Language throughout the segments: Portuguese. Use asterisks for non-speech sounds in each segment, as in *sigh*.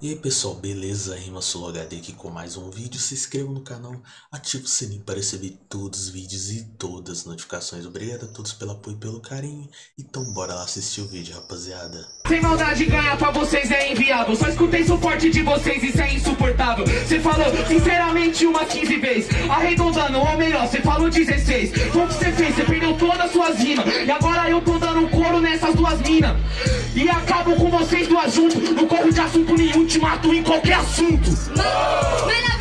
E aí pessoal, beleza? Rima HD aqui com mais um vídeo. Se inscreva no canal, ative o sininho para receber todos os vídeos e todas as notificações. Obrigado a todos pelo apoio e pelo carinho. Então bora lá assistir o vídeo, rapaziada. Sem maldade ganhar pra vocês é inviável Só escutei suporte de vocês, isso é insuportável Cê falou sinceramente uma 15 vezes Arredondando, ou melhor, cê falou 16 Foi o que cê fez, cê perdeu todas as suas rimas E agora eu tô dando nessas duas minas. E acabo com vocês duas juntos Não corro de assunto nenhum te mato em qualquer assunto. Mas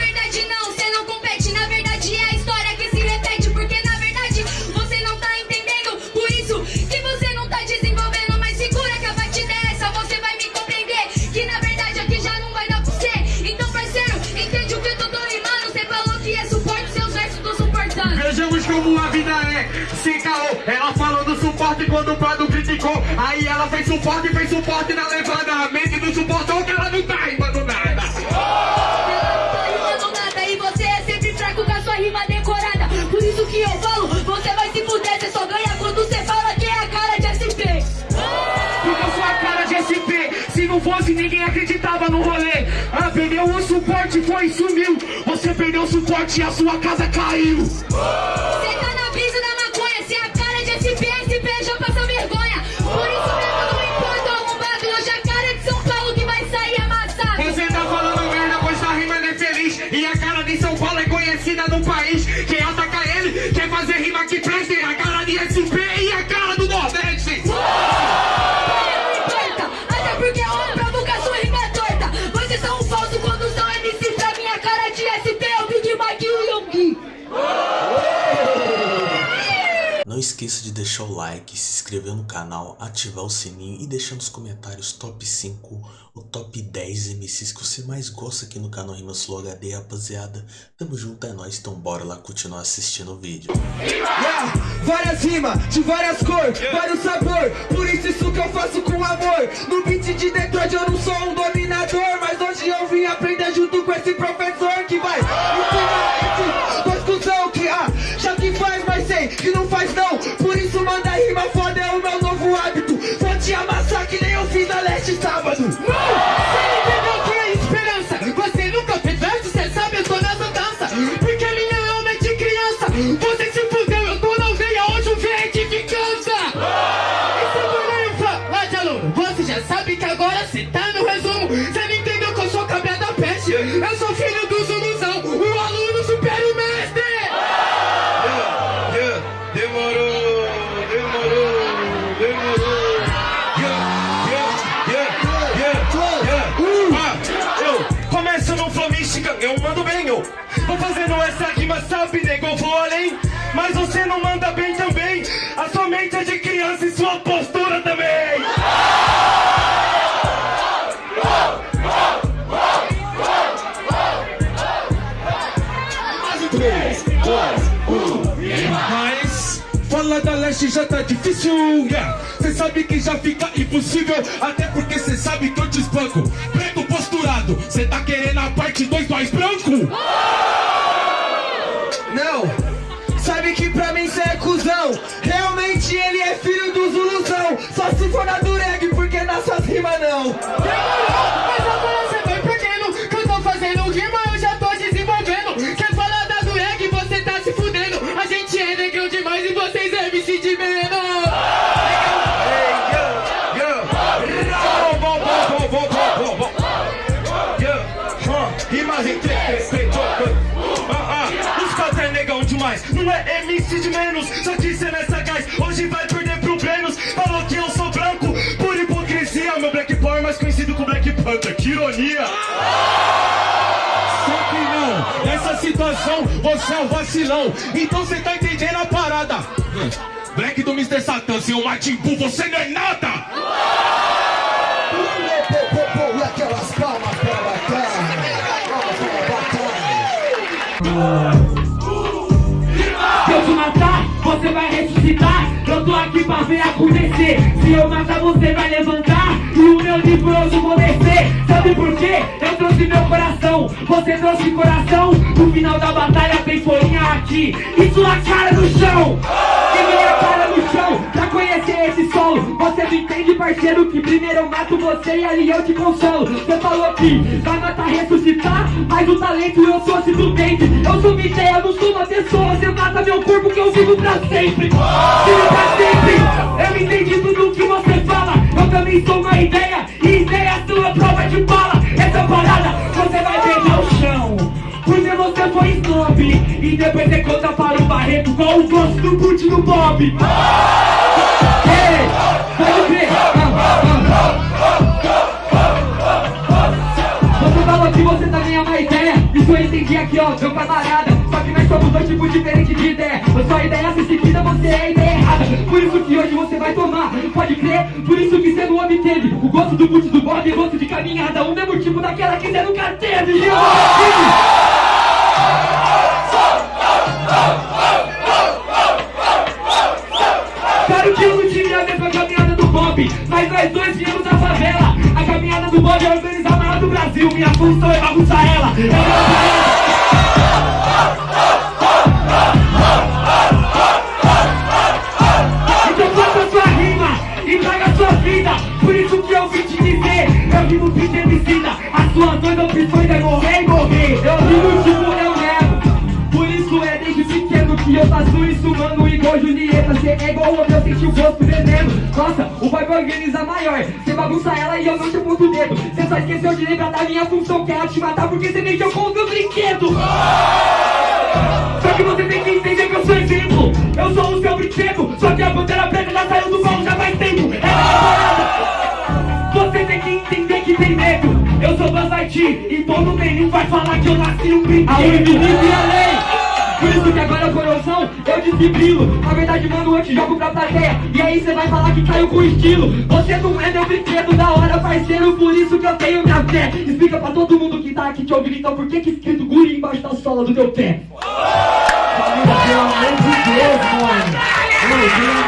quando o Prado criticou Aí ela fez suporte, fez suporte na levada. A mente não suportou que ela não tá rimando nada. Tá rimando nada E você é sempre fraco com a sua rima decorada. Por isso que eu falo, você vai se fuder Você só ganha quando você fala que é a cara de SP Porque eu sou a cara de SP Se não fosse ninguém acreditava no rolê. Ah, perdeu o suporte, foi e sumiu. Você perdeu o suporte e a sua casa caiu. Você tá na E a cara de São Paulo é conhecida no país Quem ataca ele quer fazer rima que preste A cara de SP e a cara do Nordeste Não importa, até porque é uma prova que a sua rima torta. Vocês são falso quando são MC pra minha cara de SP, o Big Mike o Yonggi. Não esqueça de deixar o like, inscrever no canal, ativar o sininho e deixar nos comentários top 5 ou top 10 MCs que você mais gosta aqui no canal Rima Sul HD, rapaziada. Tamo junto, é nóis, então bora lá continuar assistindo o vídeo. Yeah, várias rimas, de várias cores, vários sabor Por isso isso que eu faço com amor. No beat de Detroit eu não sou um dominador Mas hoje eu vim aprender junto com esse professor Que vai ensinar sabe que agora cê tá no resumo vou além. Mas você não manda bem também, a sua mente é de criança e sua postura também. Mas falar da leste já tá difícil, yeah. Cê sabe que já fica impossível, até porque cê sabe que eu te espanco. Preto posturado, cê tá querendo a parte 2 mais branco? Se for na dureg, porque nas suas rimas não ironia. Só que não, nessa situação você é um vacilão. Então você tá entendendo a parada. Black do Mr. Satan, seu Martin Buu, você não é nada! E aquelas palmas batalha Se eu te matar, você vai ressuscitar. Eu tô aqui pra ver acontecer. Se eu matar, você vai levantar. O meu livroso vou descer. Sabe por quê? Eu trouxe meu coração. Você trouxe coração. No final da batalha tem folhinha aqui. E sua cara no chão. E minha cara no chão. Pra conhecer esse solo Você não entende, parceiro, que primeiro eu mato você e ali eu te consolo Você falou que vai matar, ressuscitar Mas o talento eu sou simplesmente Eu sou uma ideia, eu não sou uma pessoa Você mata meu corpo que eu vivo pra sempre Vivo pra sempre E depois você conta para o Barreto Qual o gosto do boot do Bob. Ei, pode crer. Você falou que você também é uma ideia. Isso eu entendi aqui ó, meu camarada Só que nós somos dois tipos diferentes de ideia. Sua ideia se seguida, você é a ideia errada. Por isso que hoje você vai tomar, pode crer. Por isso que você não obteve O gosto do boot do Bob e o gosto de caminhada O mesmo tipo daquela que você nunca teve. E eu. Sua vida. Por isso que eu vim te dizer Eu rimo beat emicida As suas duas opções é morrer e morrer. Eu rimo tipo eu nego Por isso é desde pequeno que eu faço isso Mano, igual Julieta Cê é igual o eu senti o gosto veneno Nossa, o vai organiza maior. Cê bagunça ela e eu não te aponto o dedo Cê só esqueceu de lembrar da minha função Que é te matar porque cê mexeu com o meu brinquedo. Só que você tem medo. Eu sou Lightyear E todo nenhum vai falar que eu nasci um brinquedo. A invisível e a lei? Por isso que agora coração eu desfibrilo Na verdade mano eu te jogo pra plateia. E aí cê vai falar que caiu com estilo. Você não é meu brinquedo da hora parceiro. Por isso que eu tenho minha fé. Explica pra todo mundo que tá aqui te ouvindo Então por que que escrito guri embaixo da sola do teu pé? Pelo amor de Deus, mano. Ei,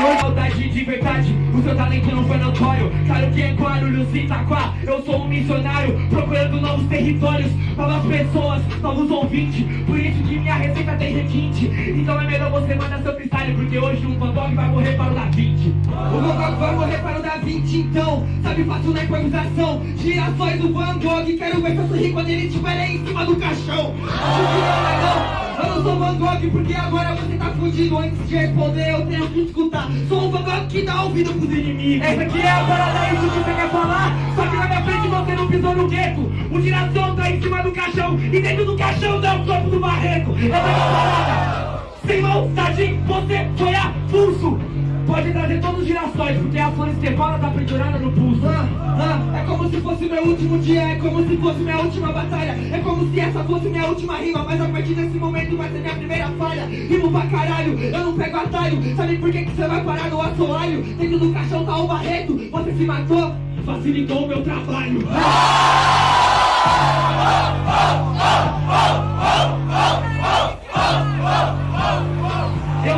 o talento não foi notório Claro que é Guarulhos e Itaquá Eu sou um missionário, procurando novos territórios Novas pessoas, novos ouvintes. Por isso que minha receita tem requinte. Então é melhor você mandar seu freestyle Porque hoje um Van Gogh vai morrer para o Da Vinci. O Van Gogh vai morrer para o Da Vinci então. Sabe fácil na improvisação. Girassóis do Van Gogh Quero ver seu sorrir quando ele estiver aí em cima do caixão. Acho que não não eu não sou Van Gogh porque agora você tá fudido. Antes de responder eu tenho que escutar. Sou um Van Gogh que dá ouvido pros inimigos. Essa aqui é a parada, é isso que você quer falar? Só que na minha frente você não pisou no gueto. O girassol tá em cima do caixão E dentro do caixão tá o corpo do barreco Essa é a parada. Sem maldade, você foi a pulso Pode trazer todos os girassóis, porque a flor estefana tá pendurada no pulso. Ah, ah, é como se fosse meu último dia, é como se fosse minha última batalha. É como se essa fosse minha última rima, mas a partir desse momento vai ser minha primeira falha. Rimo pra caralho, eu não pego atalho. Sabe por que, que você vai parar no assoalho? Dentro do caixão tá o Barreto, você se matou? Facilitou o meu trabalho *laughs*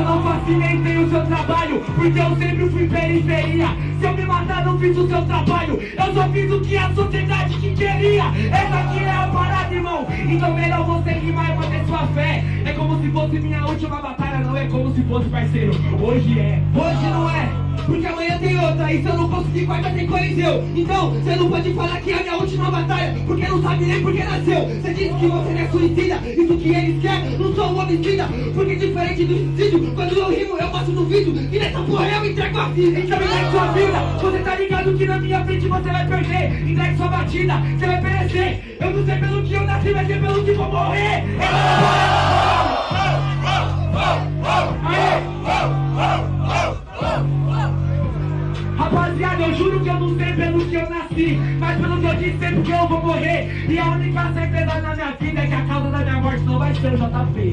Eu não facilitei o seu trabalho, porque eu sempre fui periferia. Se eu me matar, não fiz o seu trabalho. Eu só fiz o que a sociedade que queria. Essa aqui é a parada, irmão. Então melhor você rimar e manter sua fé. É como se fosse minha última batalha, não é como se fosse parceiro. Hoje é. Hoje não é, porque amanhã tem outra E se eu não conseguir quarta tem coliseu Então você não pode falar que é a minha última batalha Porque não sabe nem por que nasceu Você disse que você não é suicida Isso que eles querem, não sou um homicida Porque diferente do suicídio Quando eu rimo eu mostro no vídeo E nessa porra eu entrego a vida Então entregue sua vida, você tá ligado que na minha frente você vai perder Entregue sua batida, você vai perecer Eu não sei pelo que eu nasci, mas sei pelo que vou morrer é a. Aê! Eu juro que eu não sei pelo que eu nasci Mas pelo que eu disse, sei porque eu vou morrer. E a única certeza na minha vida é que a causa da minha morte não vai ser o JP.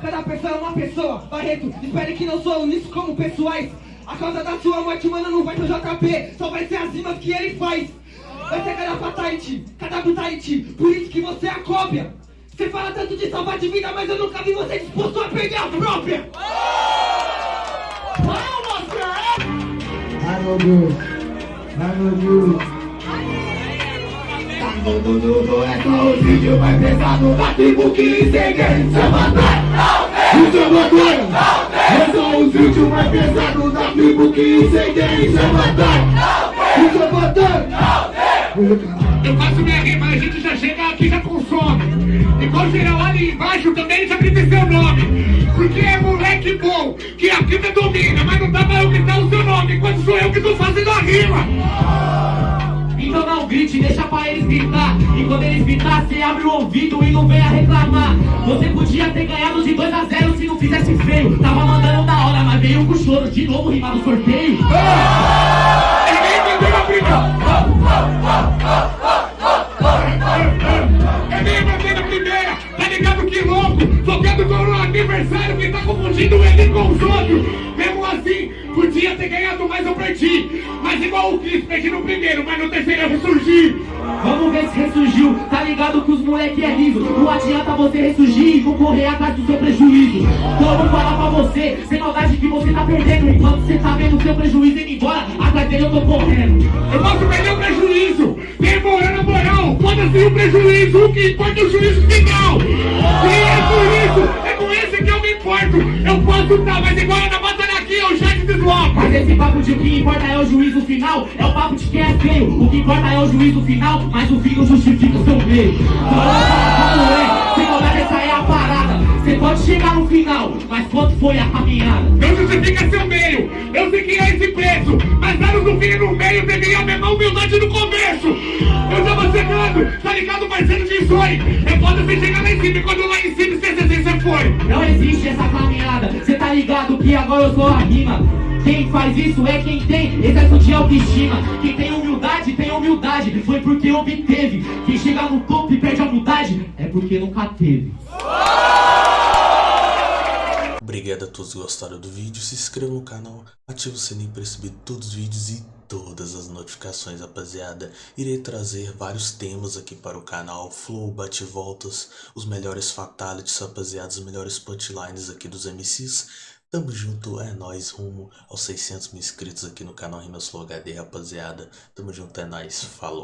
Cada pessoa é uma pessoa, Barreto, espere que não sou nisso como pessoais. A causa da sua morte, mano, não vai ser o JP Só vai ser as rimas que ele faz. Vai ser cada fatality, cada brutality. Por isso que você é a cópia Você fala tanto de salvar de vida, mas eu nunca vi você disposto a perder a própria. Ai meu Deus, ai meu Deus. No mundo é só o vídeo mais pesado da tribo que incendeia Seu matar, o seu matar É só o vídeo mais pesado da tribo que incendeia Seu matar, o seu matar eu faço minha rima, a gente já chega aqui já consome Igual geral ali embaixo também já grita seu nome. Porque é moleque bom, que a vida domina Mas não dá pra eu gritar o seu nome, enquanto sou eu que tô fazendo a rima. Então não grite, deixa pra eles gritar. E quando eles gritar, cê abre o ouvido e não venha reclamar. Você podia ter ganhado de 2 a 0 se não fizesse feio. Tava mandando da hora, mas veio com choro De novo rimar no sorteio. Ninguém confundindo ele com os outros. Mesmo assim, podia ter ganhado mais eu perdi Mas igual o Cris, perdi no primeiro, mas no terceiro eu ressurgi. Vamos ver se ressurgiu, tá ligado que os moleque é liso Não adianta você ressurgir e não correr atrás do seu prejuízo. Então vou falar pra você, sem maldade que você tá perdendo. Enquanto você tá vendo o seu prejuízo indo embora, atrás dele eu tô correndo. Eu posso perder o prejuízo, demorando a moral. Foda-se o prejuízo, o que importa é o juízo final. E é por isso, Posso tá, mas igual na batalha aqui eu já te desloco Mas esse papo de o que importa é o juízo final. É o papo de quem é feio. O que importa é o juízo final Mas o fim não justifica o seu meio. Como é Sem essa é a parada. Você pode chegar no final Mas quanto foi a caminhada? Não justifica seu meio, eu sei que é esse preço Mas anos no fim e no meio devia a mesma humildade no começo. Eu tava chegando, tá ligado parceiro de sonho? É foda você chegar lá em cima e quando lá em cima você, você, você foi. Não existe essa caminhada ligado que agora eu sou a rima. Quem faz isso é quem tem excesso de autoestima. Quem tem humildade, tem humildade. Foi porque obteve. Quem chega no topo e perde a humildade É porque nunca teve Obrigado a todos que gostaram do vídeo, se inscreva no canal, ative o sininho para receber todos os vídeos e todas as notificações, rapaziada. Irei trazer vários temas aqui para o canal, flow, bate-voltas, os melhores fatalities, rapaziada, os melhores punchlines aqui dos MCs. Tamo junto, é nóis, rumo aos 600 mil inscritos aqui no canal Rimas Flow HD, rapaziada. Tamo junto, é nóis, falou.